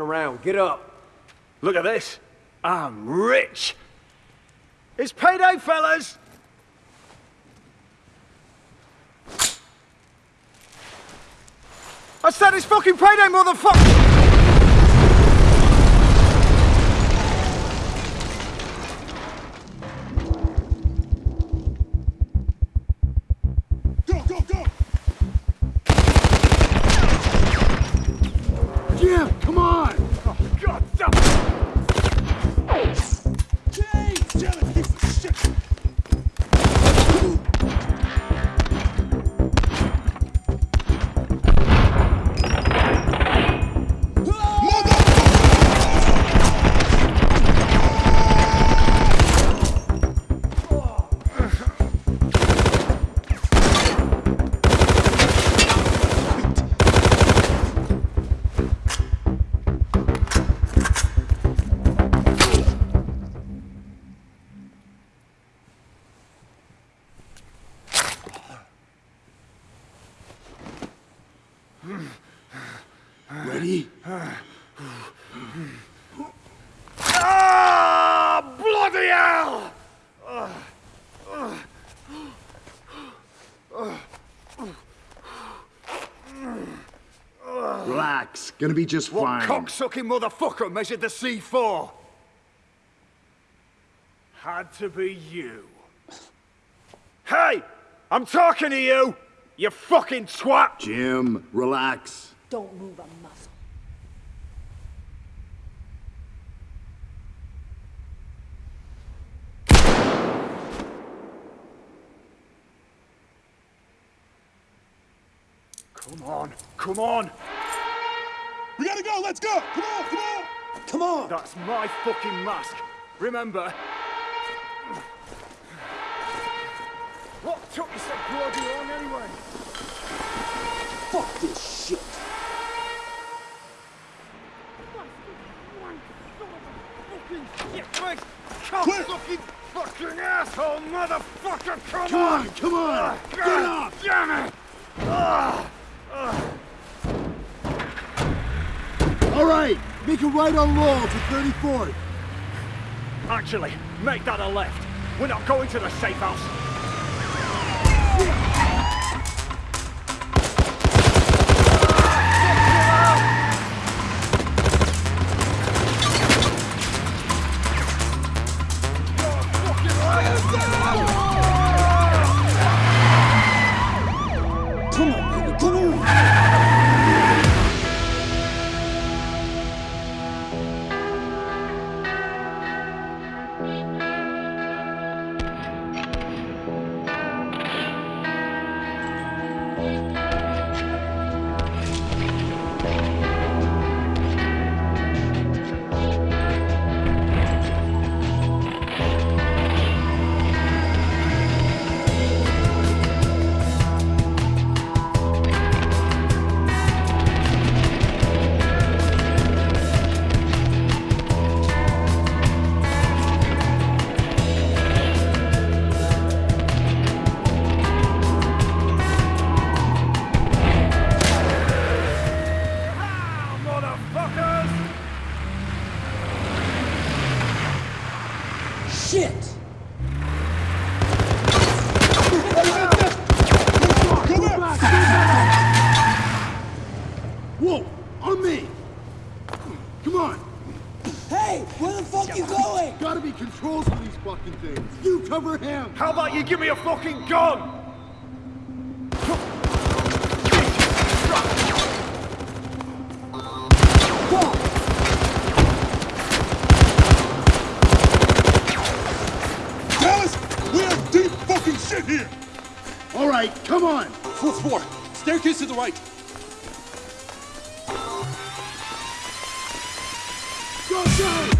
Around. Get up. Look at this. I'm rich. It's payday, fellas! I said it's fucking payday, motherfucker! Relax. Gonna be just What fine. cocksucking motherfucker measured the C4? Had to be you. Hey! I'm talking to you! You fucking twat! Jim, relax. Don't move a muscle. Come on, come on! We gotta go, let's go! Come on, come on! Come on! That's my fucking mask. Remember? What took you so bloody long anyway? Fuck this shit. Right. Cocksucking fucking asshole motherfucker! Come, Come on, come on! Ah, Get God up! Damn it! All right, make a right on roll to 34th. Actually, make that a left. We're not going to the safe house. Come on! Hey, where the fuck are you going? Gotta be controls for these fucking things. You cover him. How about you give me a fucking gun? Dallas, we have deep fucking shit here! All right, come on. Fourth floor, staircase to the right. Go,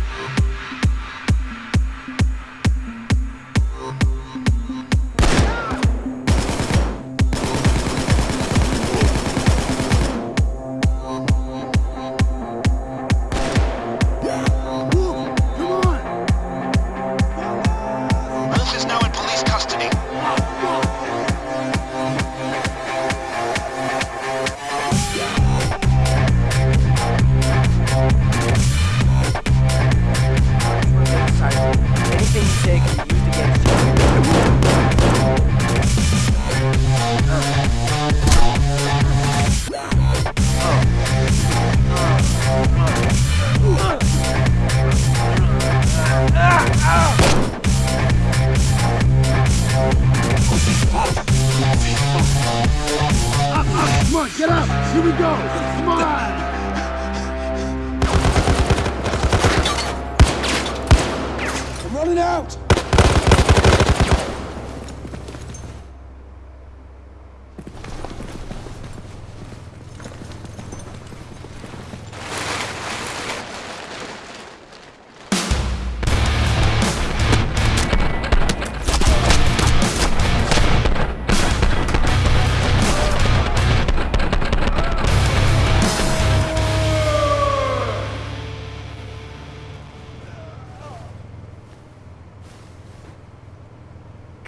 get up! Here we go! Come on! I'm running out!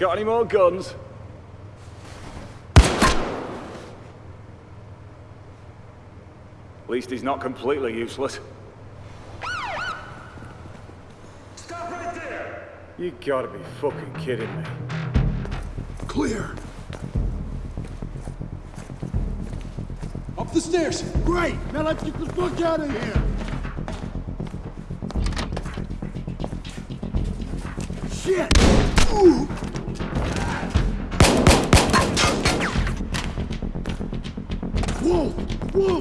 Got any more guns? At least he's not completely useless. Stop right there! You gotta be fucking kidding me. Clear. Up the stairs! Great. Now let's get the fuck out of here. Shit. 我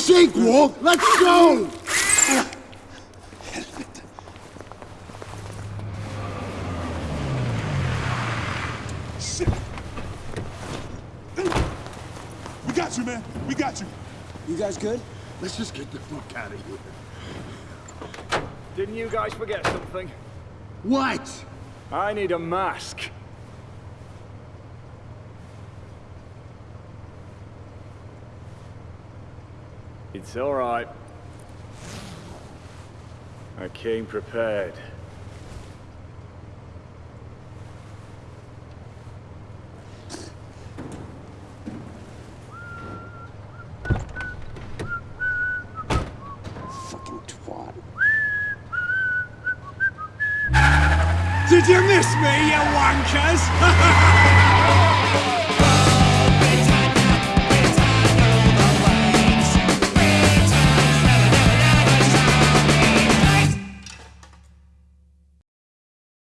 For fuck's Wolf. Let's go. We got you, man. We got you. You guys good? Let's just get the fuck out of here. Didn't you guys forget something? What? I need a mask. It's all right. I came prepared. Fucking twat. Did you miss me, you wankers?